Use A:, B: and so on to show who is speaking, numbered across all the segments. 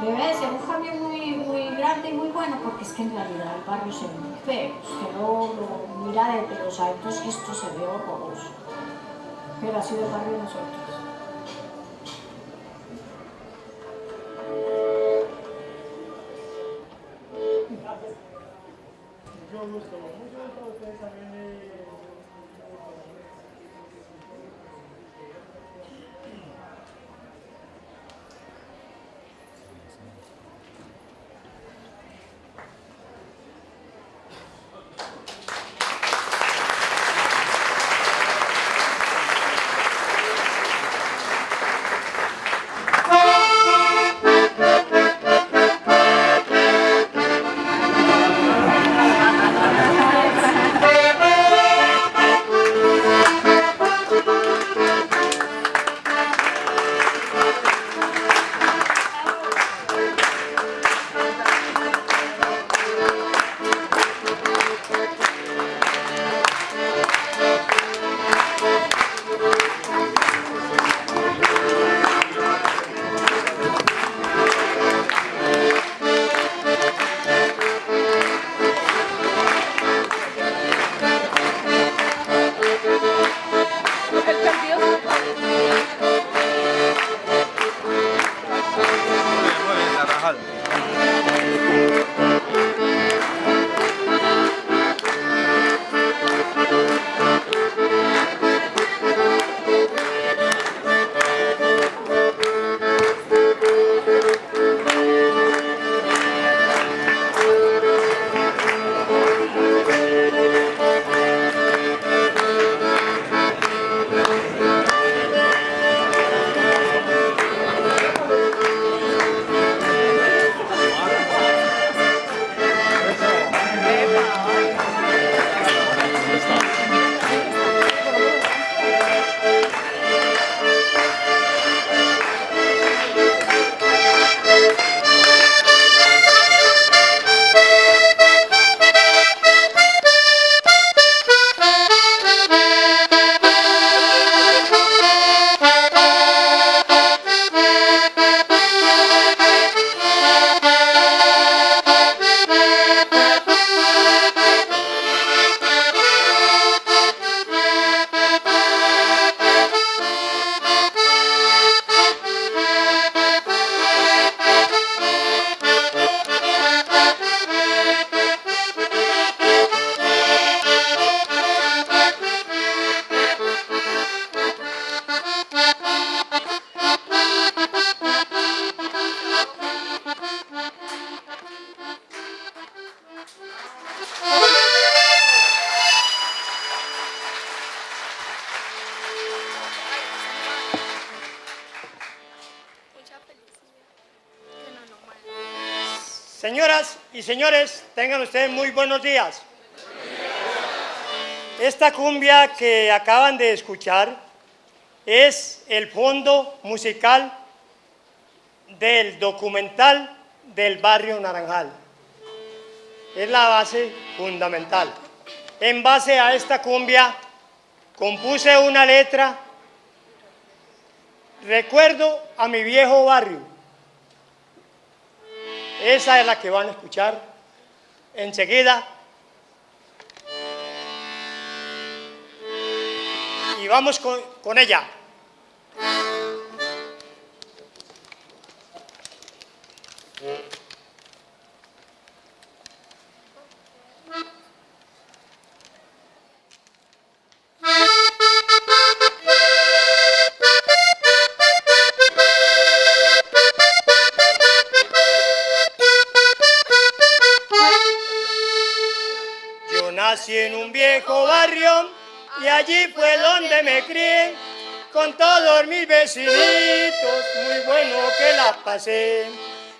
A: Debe ser un cambio muy, muy grande y muy bueno porque es que en realidad el barrio se ve muy feo. Usted lo, lo mira desde los altos y esto se ve horroroso. Pero ha sido el barrio de nosotros.
B: Y señores, tengan ustedes muy buenos días. Esta cumbia que acaban de escuchar es el fondo musical del documental del barrio Naranjal. Es la base fundamental. En base a esta cumbia compuse una letra, recuerdo a mi viejo barrio, esa es la que van a escuchar enseguida. Y vamos con, ella. Nací en un viejo barrio y allí fue donde me crié con todos mis vecinitos, muy bueno que la pasé.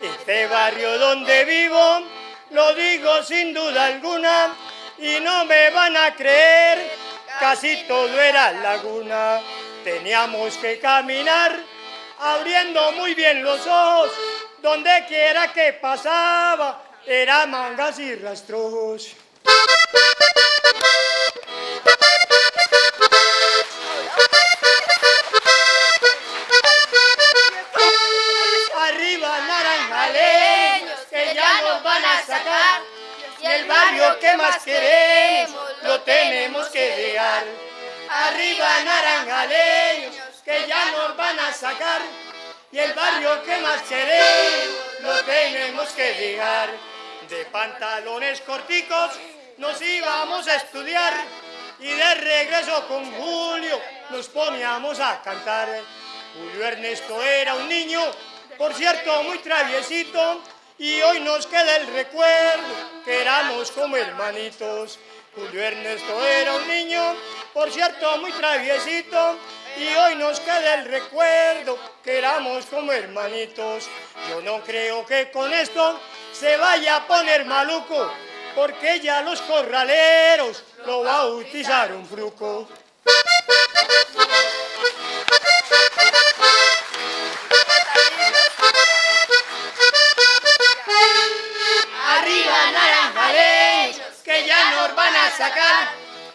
B: Este barrio donde vivo, lo digo sin duda alguna, y no me van a creer, casi todo era laguna. Teníamos que caminar abriendo muy bien los ojos, donde quiera que pasaba, era mangas y rastros. barrio que más queremos lo tenemos que dejar. Arriba naranjaleños que ya nos van a sacar. Y el barrio que más queremos lo tenemos que dejar. De pantalones corticos nos íbamos a estudiar. Y de regreso con Julio nos poníamos a cantar. Julio Ernesto era un niño, por cierto muy traviesito, y hoy nos queda el recuerdo que éramos como hermanitos. Julio Ernesto era un niño, por cierto, muy traviesito. Y hoy nos queda el recuerdo que éramos como hermanitos. Yo no creo que con esto se vaya a poner maluco, porque ya los corraleros lo bautizaron fruco.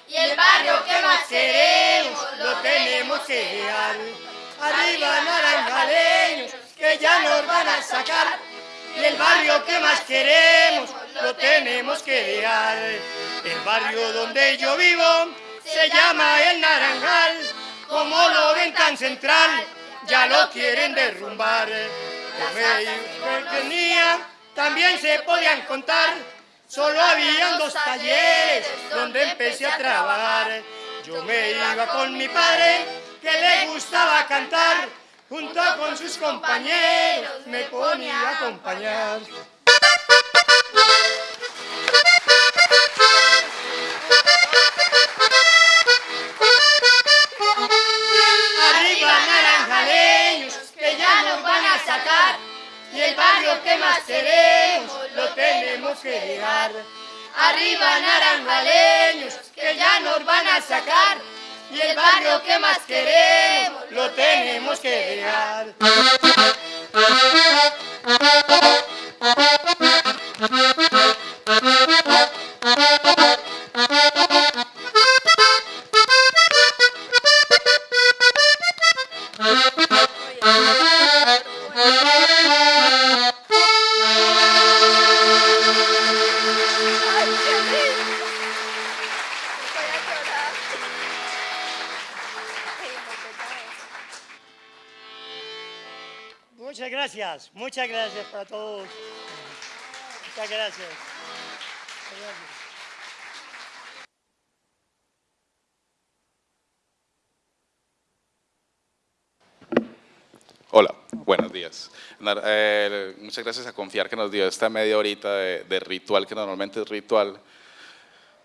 B: Y el barrio que más queremos, lo tenemos que dejar. Arriba naranjaleños, que ya nos van a sacar. Y el barrio que más queremos, lo tenemos que dejar. El barrio donde yo vivo, se llama el Naranjal. Como lo ven tan central, ya lo quieren derrumbar. Yo me tenía, también se podían contar. Solo habían dos talleres donde empecé a trabajar. Yo me iba con mi padre, que le gustaba cantar. Junto con sus compañeros me ponía a acompañar. Arriba naranjaleños, que ya nos van a sacar. Y el barrio que más queremos, que dejar. Arriba naranjaleños, que ya nos van a sacar. Y el barrio que más queremos, lo tenemos que dejar. Muchas gracias, muchas gracias para todos. Muchas gracias. Muchas gracias.
C: Hola, buenos días. Eh, muchas gracias a Confiar que nos dio esta media horita de, de ritual, que normalmente es ritual,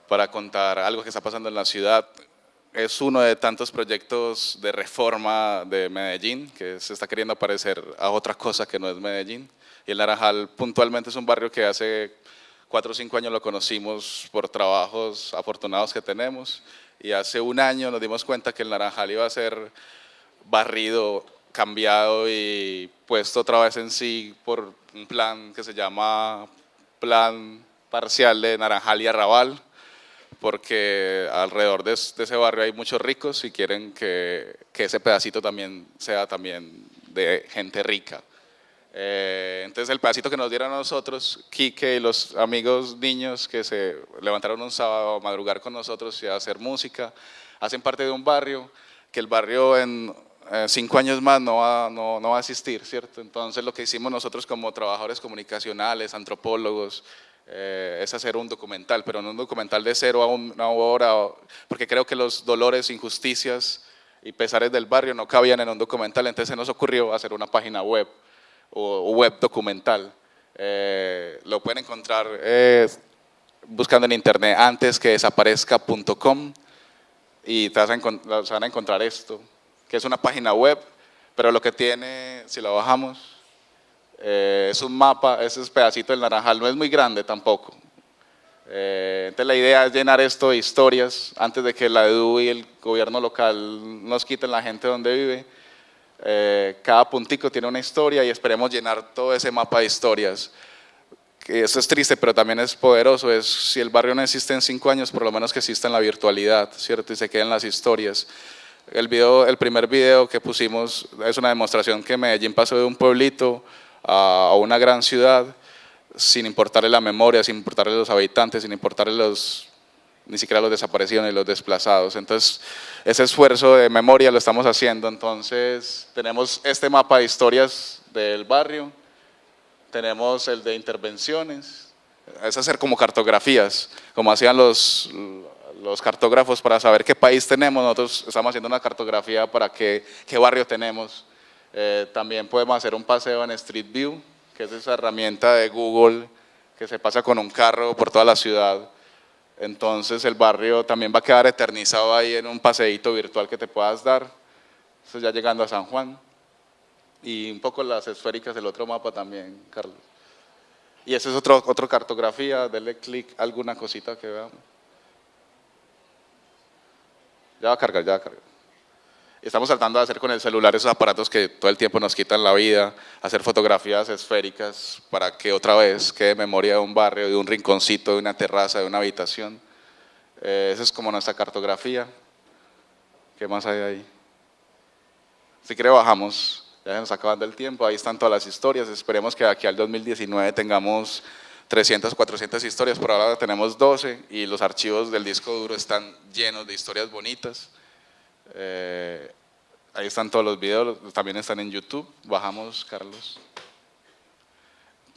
C: para contar algo que está pasando en la ciudad. Es uno de tantos proyectos de reforma de Medellín, que se está queriendo parecer a otra cosa que no es Medellín. Y el Naranjal puntualmente es un barrio que hace cuatro o cinco años lo conocimos por trabajos afortunados que tenemos. Y hace un año nos dimos cuenta que el Naranjal iba a ser barrido, cambiado y puesto otra vez en sí por un plan que se llama Plan Parcial de Naranjal y Arrabal, porque alrededor de, de ese barrio hay muchos ricos y quieren que, que ese pedacito también sea también de gente rica. Eh, entonces el pedacito que nos dieron a nosotros, Quique y los amigos niños que se levantaron un sábado a madrugar con nosotros y a hacer música, hacen parte de un barrio que el barrio en eh, cinco años más no va, no, no va a existir, ¿cierto? Entonces lo que hicimos nosotros como trabajadores comunicacionales, antropólogos, eh, es hacer un documental, pero no un documental de cero a una hora, porque creo que los dolores, injusticias y pesares del barrio no cabían en un documental, entonces se nos ocurrió hacer una página web o, web documental. Eh, lo pueden encontrar eh, buscando en internet antes que desaparezca.com y te vas a se van a encontrar esto, que es una página web, pero lo que tiene, si lo bajamos, eh, es un mapa, ese es pedacito del naranjal, no es muy grande tampoco. Eh, entonces la idea es llenar esto de historias antes de que la EDU y el gobierno local nos quiten la gente donde vive. Eh, cada puntico tiene una historia y esperemos llenar todo ese mapa de historias. Eso es triste, pero también es poderoso. Es, si el barrio no existe en cinco años, por lo menos que exista en la virtualidad, ¿cierto? Y se queden las historias. El, video, el primer video que pusimos es una demostración que Medellín pasó de un pueblito a, una gran ciudad sin importarle la memoria, sin importarle los habitantes, sin importarle los, ni siquiera los desaparecidos ni los desplazados. Entonces, ese esfuerzo de memoria lo estamos haciendo. Entonces, tenemos este mapa de historias del barrio, tenemos el de intervenciones, es hacer como cartografías, como hacían los, los cartógrafos para saber qué país tenemos, nosotros estamos haciendo una cartografía para qué, qué barrio tenemos. Eh, también podemos hacer un paseo en Street View, que es esa herramienta de Google que se pasa con un carro por toda la ciudad. Entonces el barrio también va a quedar eternizado ahí en un paseíto virtual que te puedas dar. Eso ya llegando a San Juan. Y un poco las esféricas del otro mapa también, Carlos. Y esa es otro, otra cartografía, denle clic alguna cosita que veamos. Ya va a cargar, ya va a cargar. Estamos tratando de hacer con el celular esos aparatos que todo el tiempo nos quitan la vida, hacer fotografías esféricas para que otra vez quede memoria de un barrio, de un rinconcito, de una terraza, de una habitación. Eh, esa es como nuestra cartografía. ¿Qué más hay ahí? Si quiere bajamos, ya se nos acabando el tiempo, ahí están todas las historias, esperemos que aquí al 2019 tengamos 300 o 400 historias, por ahora tenemos 12 y los archivos del disco duro están llenos de historias bonitas. Eh, ahí están todos los videos, también están en YouTube. Bajamos, Carlos.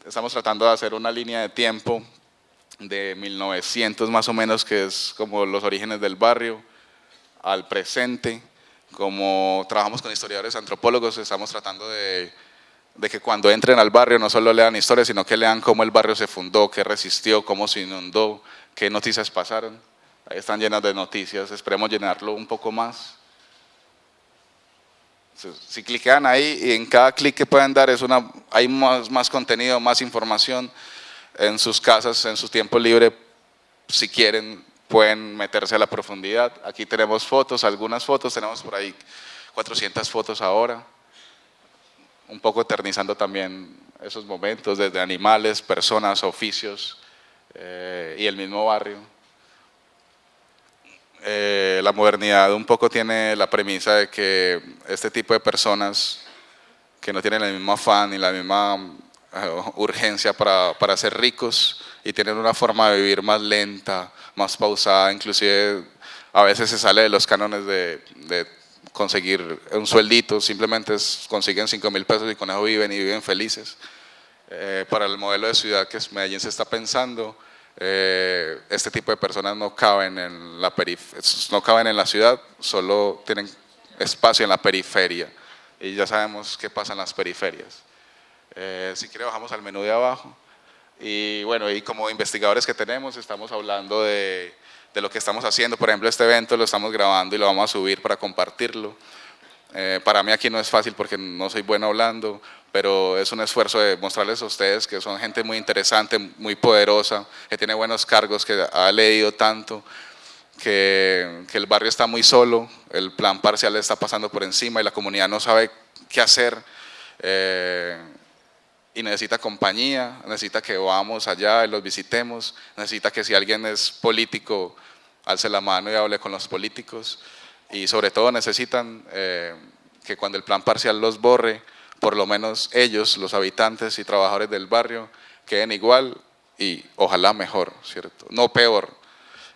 C: Estamos tratando de hacer una línea de tiempo de 1900 más o menos, que es como los orígenes del barrio, al presente. Como trabajamos con historiadores antropólogos, estamos tratando de, de que cuando entren al barrio no solo lean historias, sino que lean cómo el barrio se fundó, qué resistió, cómo se inundó, qué noticias pasaron. Ahí están llenas de noticias, esperemos llenarlo un poco más. Si cliquean ahí y en cada clic que pueden dar es una, hay más, más contenido, más información en sus casas, en su tiempo libre, si quieren pueden meterse a la profundidad. Aquí tenemos fotos, algunas fotos, tenemos por ahí 400 fotos ahora, un poco eternizando también esos momentos desde animales, personas, oficios eh, y el mismo barrio. Eh, la modernidad un poco tiene la premisa de que este tipo de personas que no tienen el mismo afán ni la misma eh, urgencia para, para, ser ricos y tienen una forma de vivir más lenta, más pausada, inclusive a veces se sale de los cánones de, conseguir un sueldito, simplemente consiguen 5 mil pesos y con eso viven y viven felices. Eh, para el modelo de ciudad que Medellín se está pensando, eh, este tipo de personas no caben en la no caben en la ciudad, solo tienen espacio en la periferia y ya sabemos qué pasa en las periferias. Eh, si quiere bajamos al menú de abajo y bueno, y como investigadores que tenemos estamos hablando de, de lo que estamos haciendo, por ejemplo este evento lo estamos grabando y lo vamos a subir para compartirlo. Eh, para mí aquí no es fácil porque no soy bueno hablando, pero es un esfuerzo de mostrarles a ustedes que son gente muy interesante, muy poderosa, que tiene buenos cargos, que ha leído tanto, que, que el barrio está muy solo, el plan parcial está pasando por encima y la comunidad no sabe qué hacer eh, y necesita compañía, necesita que vamos allá y los visitemos, necesita que si alguien es político, alce la mano y hable con los políticos y sobre todo necesitan eh, que cuando el plan parcial los borre, por lo menos ellos, los habitantes y trabajadores del barrio, queden igual y ojalá mejor, ¿cierto? No peor.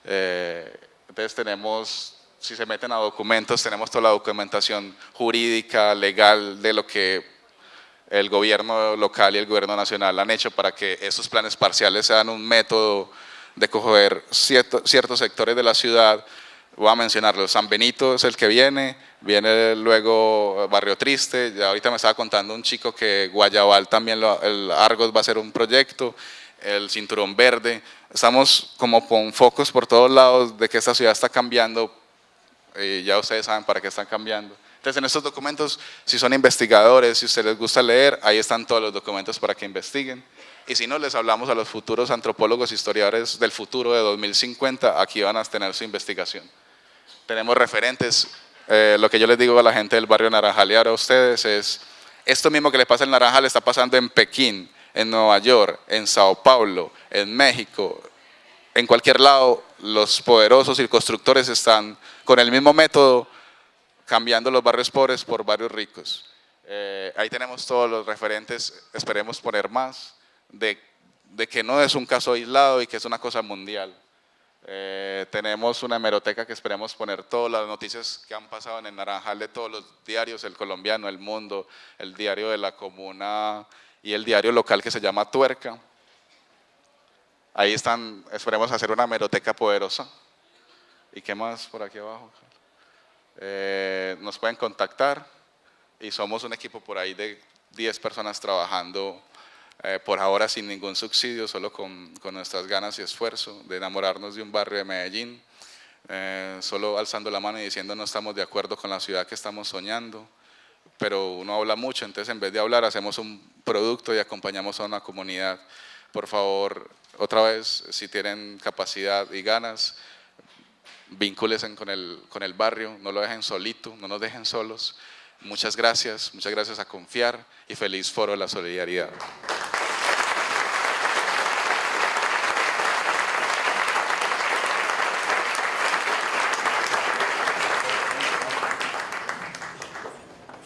C: Eh, entonces tenemos, si se meten a documentos, tenemos toda la documentación jurídica, legal, de lo que el gobierno local y el gobierno nacional han hecho para que esos planes parciales sean un método de coger ciertos sectores de la ciudad, voy a mencionarlo, San Benito es el que viene, viene luego Barrio Triste, ya ahorita me estaba contando un chico que Guayabal también, el Argos va a ser un proyecto, el Cinturón Verde, estamos como con focos por todos lados de que esta ciudad está cambiando, y ya ustedes saben para qué están cambiando. Entonces en estos documentos, si son investigadores, si a ustedes les gusta leer, ahí están todos los documentos para que investiguen. Y si no, les hablamos a los futuros antropólogos, historiadores del futuro de 2050, aquí van a tener su investigación tenemos referentes. Eh, lo que yo les digo a la gente del barrio Naranjal y ahora a ustedes es, esto mismo que les pasa en Naranjal está pasando en Pekín, en Nueva York, en Sao Paulo, en México, en cualquier lado, los poderosos y constructores están con el mismo método cambiando los barrios pobres por barrios ricos. Eh, ahí tenemos todos los referentes, esperemos poner más, de, de, que no es un caso aislado y que es una cosa mundial. Eh, tenemos una hemeroteca que esperemos poner todas las noticias que han pasado en el Naranjal de todos los diarios, el colombiano, el mundo, el diario de la comuna y el diario local que se llama Tuerca. Ahí están, esperemos hacer una hemeroteca poderosa. ¿Y qué más por aquí abajo? Eh, nos pueden contactar y somos un equipo por ahí de 10 personas trabajando eh, por ahora sin ningún subsidio, solo con, con, nuestras ganas y esfuerzo de enamorarnos de un barrio de Medellín, eh, solo alzando la mano y diciendo no estamos de acuerdo con la ciudad que estamos soñando, pero uno habla mucho, entonces en vez de hablar hacemos un producto y acompañamos a una comunidad. Por favor, otra vez, si tienen capacidad y ganas, vincúlense con el, con el barrio, no lo dejen solito, no nos dejen solos. Muchas gracias, muchas gracias a Confiar y feliz Foro de la Solidaridad.